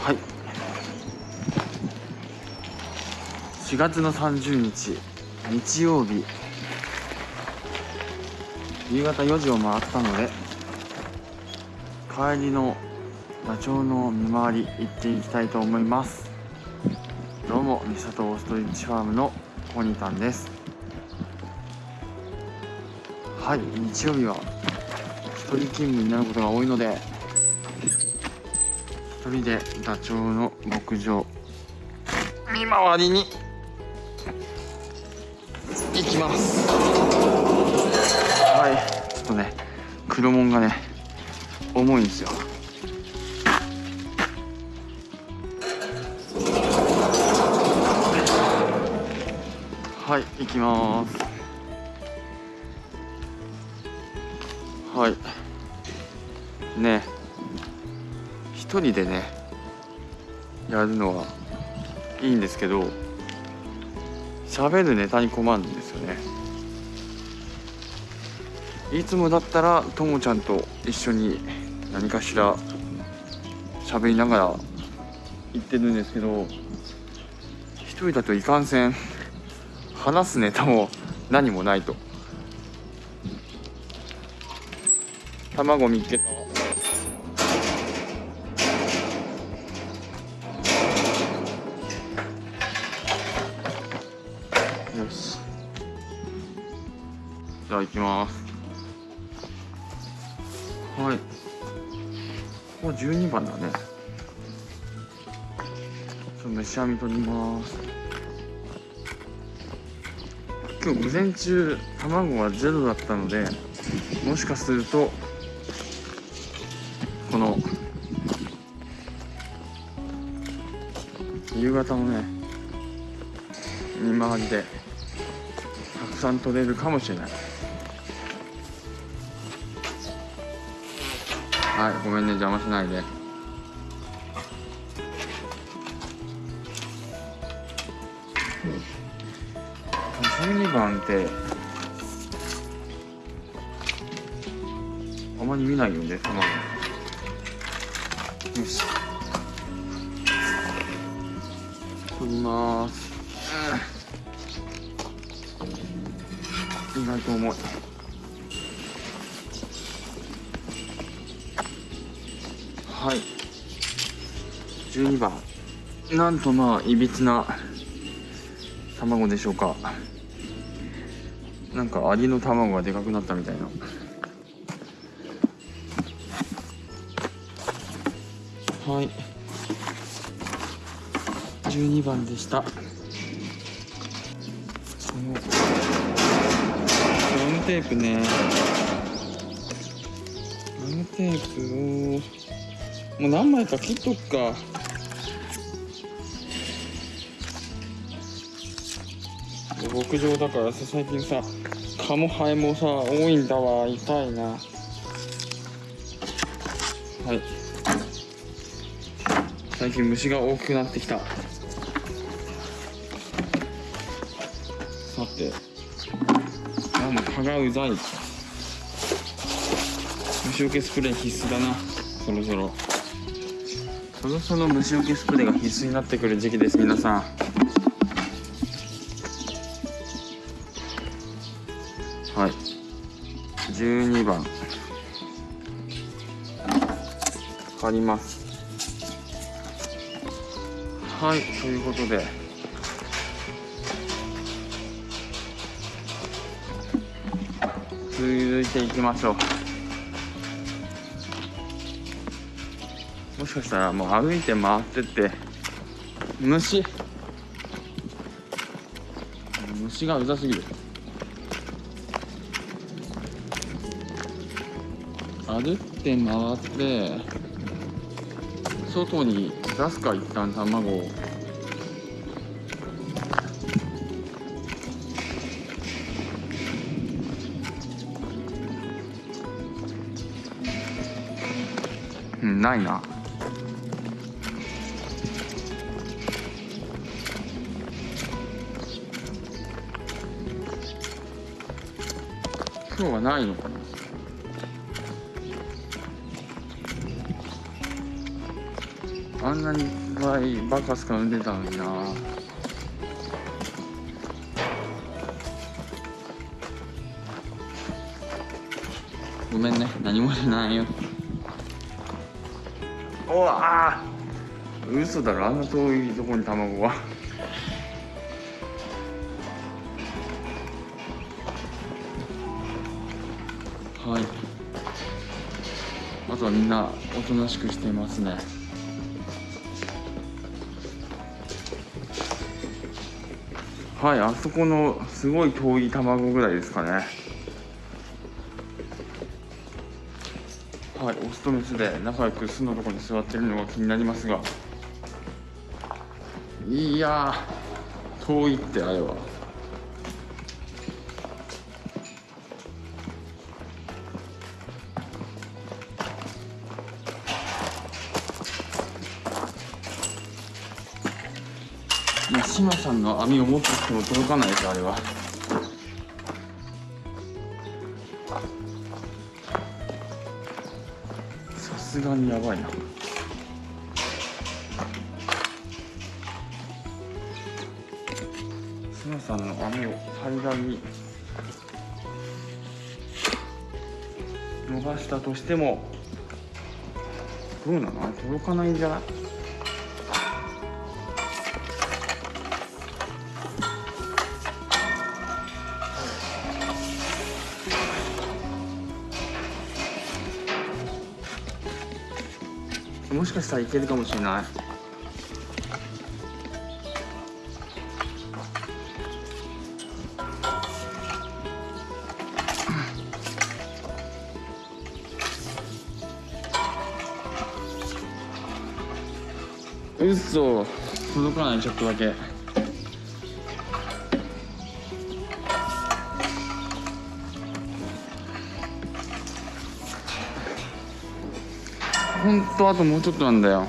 はい。4月の30日日曜日。夕方4時を回ったので帰りのダチョウの見回り行っていきたいと思います。どうも三里オーストリッチファームのコニタンです。はい日曜日は一人勤務になることが多いので一人でダチョウの牧場。見回りに。行きます。はい。ちょっとね黒門がね重いんですよ。はい行きます。はい。ね。一人でねやるのはいいんですけど喋るネタに困るんですよね。いつもだったらともちゃんと一緒に何かしら喋りながら行ってるんですけど一人だといかんせん話すネタも何もないと。卵見つけた。ゃあ行きます。はい。ここ12番だね。ちょっと飯網取ります。今日午前中卵はゼロだったのでもしかするとこの夕方のね見回りでたくさん取れるかもしれない。はいごめんね邪魔しないで。12番ってあまり見ないよね卵。よし。取ります。意外と重い。はい。12番。なんとまあいびつな卵でしょうか。なんかアリの卵がでかくなったみたいな。はい。12番でした。このガムテープね。ガムテープをもう何枚か切っとくか。牧場だからさ最近さ蚊もハエもさ多いんだわ。痛いな。はい。最近虫が多くなってきた。さてあもう蚊がうざい。虫除けスプレー必須だなそろそろ。そろそろ虫除けスプレーが必須になってくる時期です皆さん。はい。12番。借ります。はいということで。続いていきましょう。もしかしたらもう歩いて回ってって虫。虫がうざすぎる。歩って回って外に出すか一旦卵を。うんないな。今日はないのかな？あんなに倍バカスカ産んでたのにな。ごめんね。何もじゃないよ。おあ嘘だろあんな遠いとこに卵ははい。あとはみんなおとなしくしていますね。はいあそこのすごい遠い卵ぐらいですかね。はいオスとメスで仲良く巣のとこに座ってるのが気になりますが。いや遠いってあれは。志麻さんの網を持ってきても届かないですあれは。すがにやばいな。志麻さんの網を平らに伸ばしたとしてもどうなの？届かないんじゃない？かしたらいけるかもしれない。うっそ届かないちょっとだけとあともうちょっとなんだよ。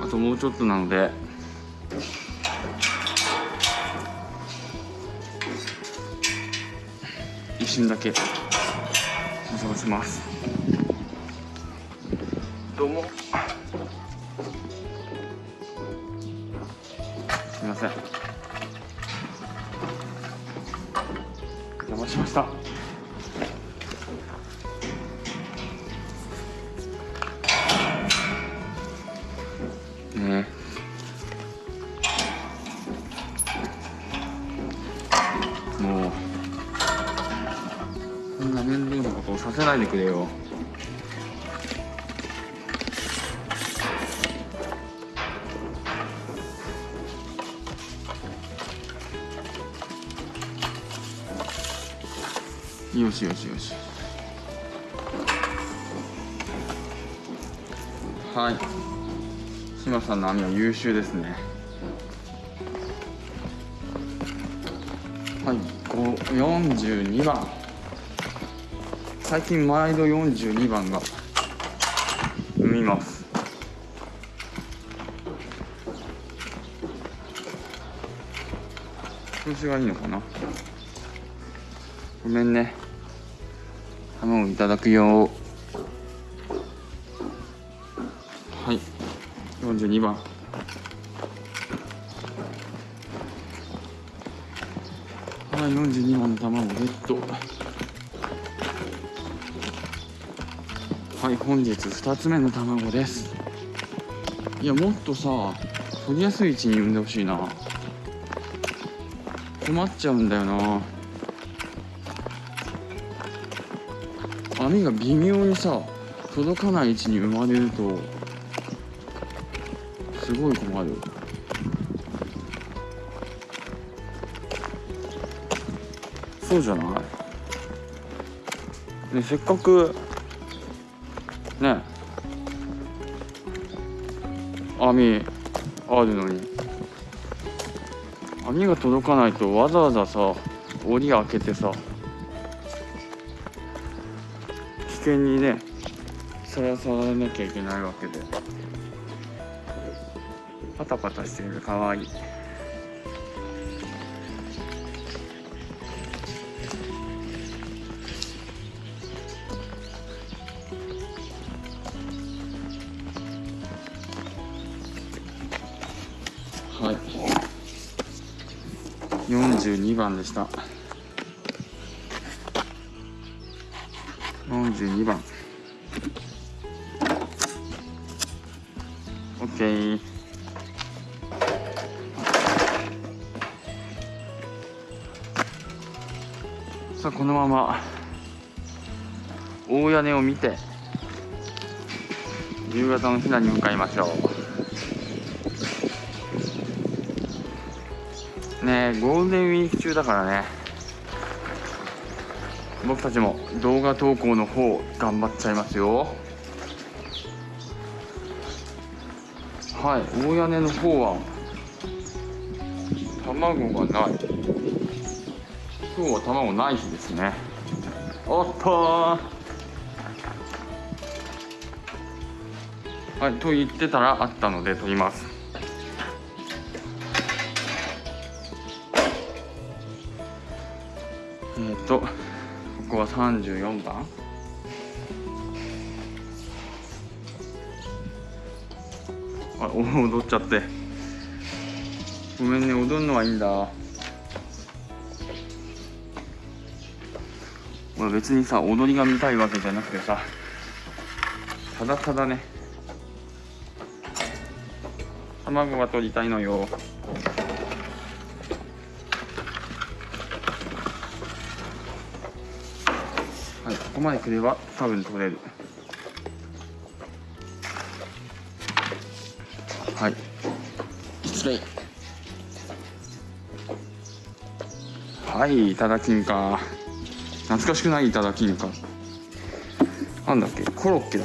あともうちょっとなので。一瞬だけ。探します。どうも。すみません。しましたもうこんな面倒なことをさせないでくれよ。よしよしよし。はい。志麻さんの網は優秀ですね。はい。42番。最近毎度42番が産みます。調子がいいのかな？ごめんね。卵いただくよ。はい。42番。はい42番の卵ゲット。はい本日2つ目の卵です。いやもっとさ取りやすい位置に産んでほしいな。困っちゃうんだよな。網が微妙にさ届かない位置に生まれるとすごい困る。そうじゃない？ねせっかくね網あるのに網が届かないとわざわざさ檻開けてさ険にねさらさらなきゃいけないわけでパタパタしてるかわい。はい、42番でした。42番。OK さあこのまま大屋根を見て夕方のひなに向かいましょう。ねえゴールデンウィーク中だからね。僕たちも動画投稿の方頑張っちゃいますよ。はい大屋根の方は卵がない。今日は卵ない日ですね。おっとはいと言ってたらあったので取ります。34番あ踊っちゃって。ごめんね踊るのはいいんだ。俺別にさ踊りが見たいわけじゃなくてさただただね卵が取りたいのよ。ここまで来れば多分取れる。はい。失礼。はいいただきんか。懐かしくないいただきんか。なんだっけ？コロッケだ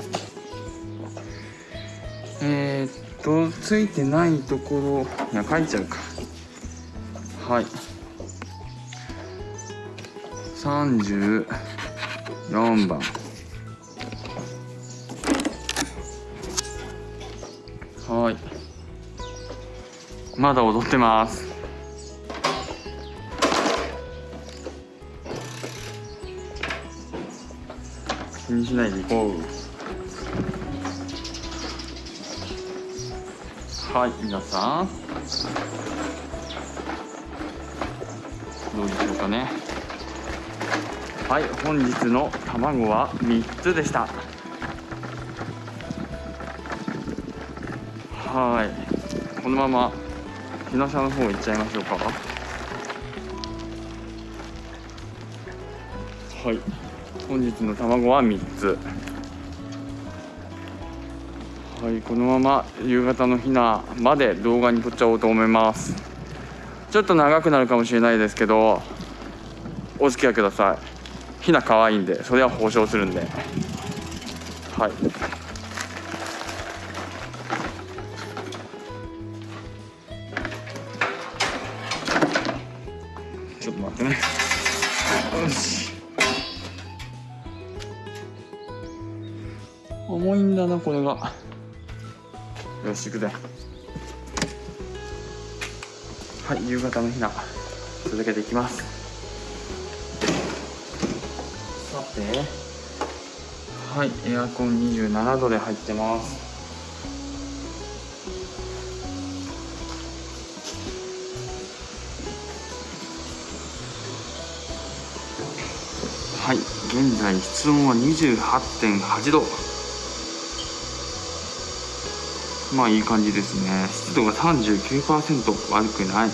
えー、っとついてないところいや書いちゃうか。はい34番。はい。まだ踊ってます。気にしないで行こう。はい皆さん。どうでしょうかね。はい本日の卵は3つでした。はい。このまま日野さの方行っちゃいましょうか。はい。本日の卵は3つ。はいこのまま夕方のひなまで動画に撮っちゃおうと思います。ちょっと長くなるかもしれないですけどお付き合いください。ひな可愛いんでそれは保証するんで。はい。ちょっと待ってね。よし。重いんだなこれが。よし行くぜ。はい夕方のひな。続けていきます。て。はいエアコン27度で入ってます。はい現在室温は28.8度。まあいい感じですね。湿度が39%悪くない。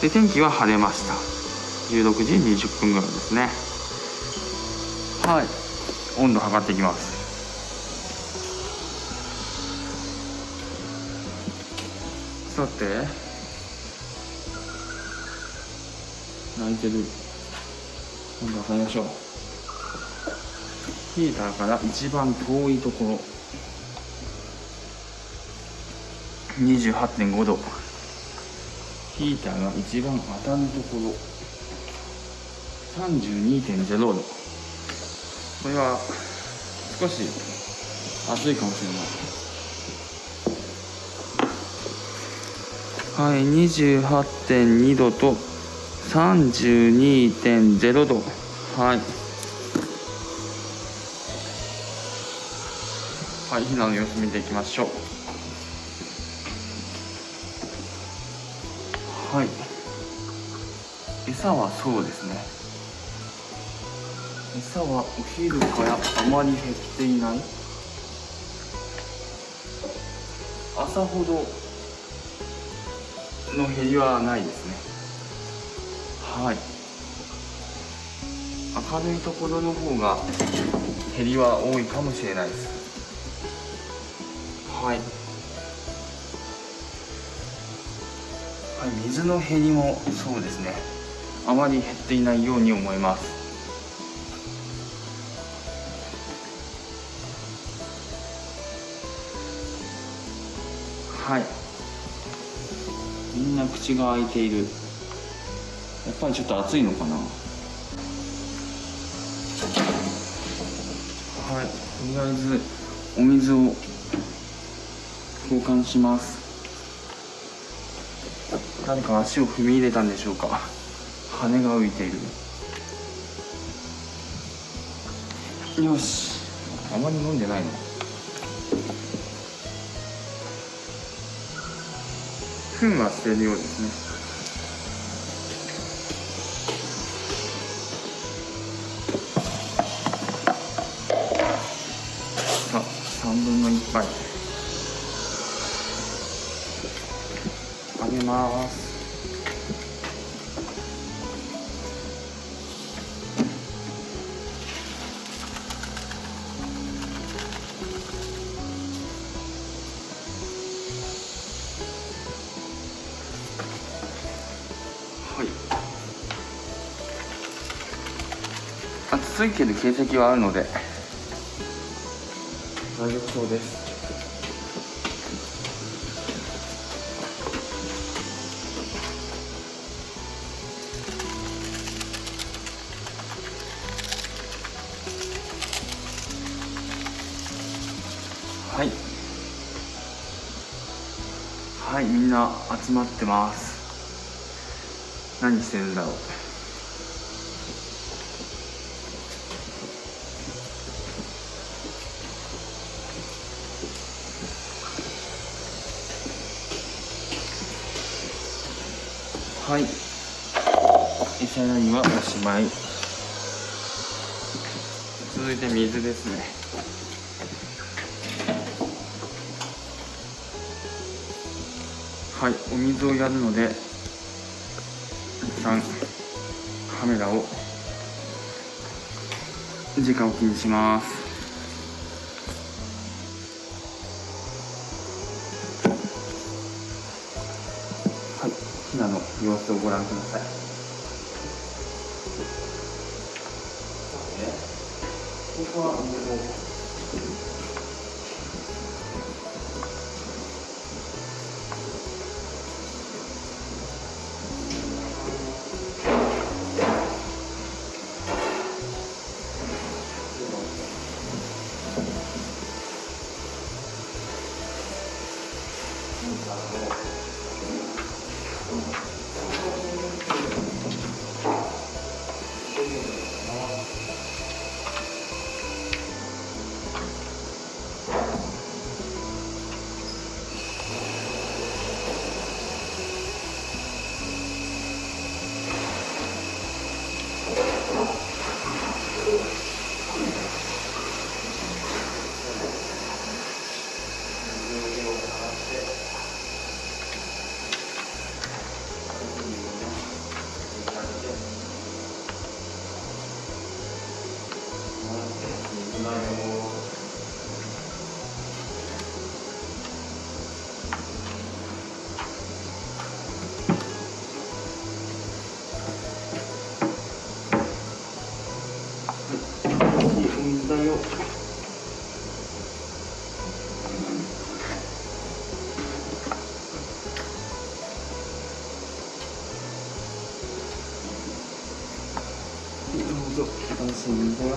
で天気は晴れました。16時20分ぐらいですね。はい。温度測っていきます。さて。泣いてる。温度測りましょう。ヒーターから一番遠いところ。28.5度。ヒーターが一番当たるところ。32.0度。これは少し暑いかもしれない。はい28.2度と32.0度。はい。はい避難の様子見ていきましょう。はい。餌はそうですね。餌はお昼からあまり減っていない。朝ほどの減りはないですね。はい。明るいところの方が減りは多いかもしれないです。はい。はい水の減りもそうですね。あまり減っていないように思います。はい。みんな口が開いている。やっぱりちょっと暑いのかな？はい。とりあえずお水を交換します。誰か足を踏み入れたんでしょうか？羽が浮いている。よし。あまり飲んでないの？糞は捨てるようですね。さあ3分の1杯。あげます。暑いけど形跡はあるので。大丈夫そうです。はい。はいみんな集まってます。何してるんだろうはい。餌やりはおしまい。続いて水ですね。はい。お水をやるので一旦カメラを時間を気にしますをご覧ください。ここははいどうぞ。安心だよ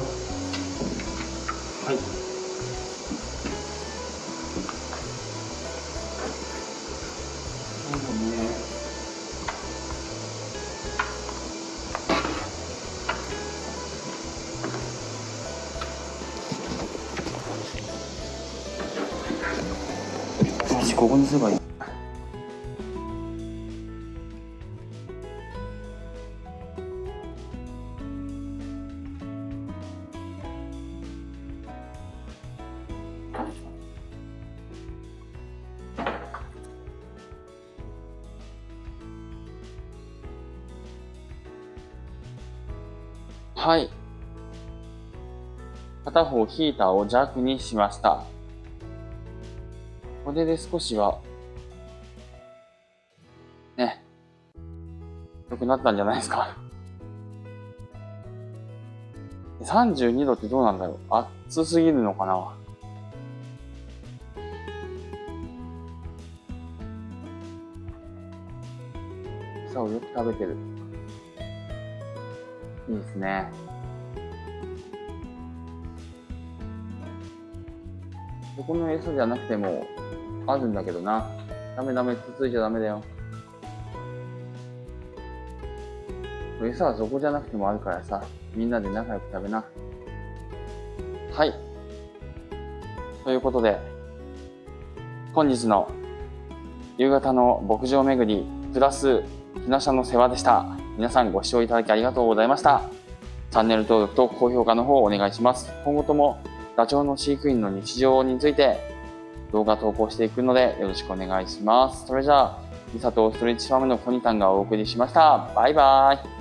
はい。そうだね。よしここにすればいい。はい。片方ヒーターを弱にしました。これで少しは、ね、良くなったんじゃないですか。32度ってどうなんだろう暑すぎるのかな餌をよく食べてる。いいですね。そこの餌じゃなくても、あるんだけどな。ダメダメ、つついちゃダメだよ。餌はそこじゃなくてもあるからさ、みんなで仲良く食べな。はい。ということで、本日の夕方の牧場巡り、プラス、ひなしゃの世話でした。皆さんご視聴いただきありがとうございました。チャンネル登録と高評価の方をお願いします。今後ともダチョウの飼育員の日常について動画投稿していくのでよろしくお願いします。それじゃあ、ミサとストレッチファームのコニタンがお送りしました。バイバイ。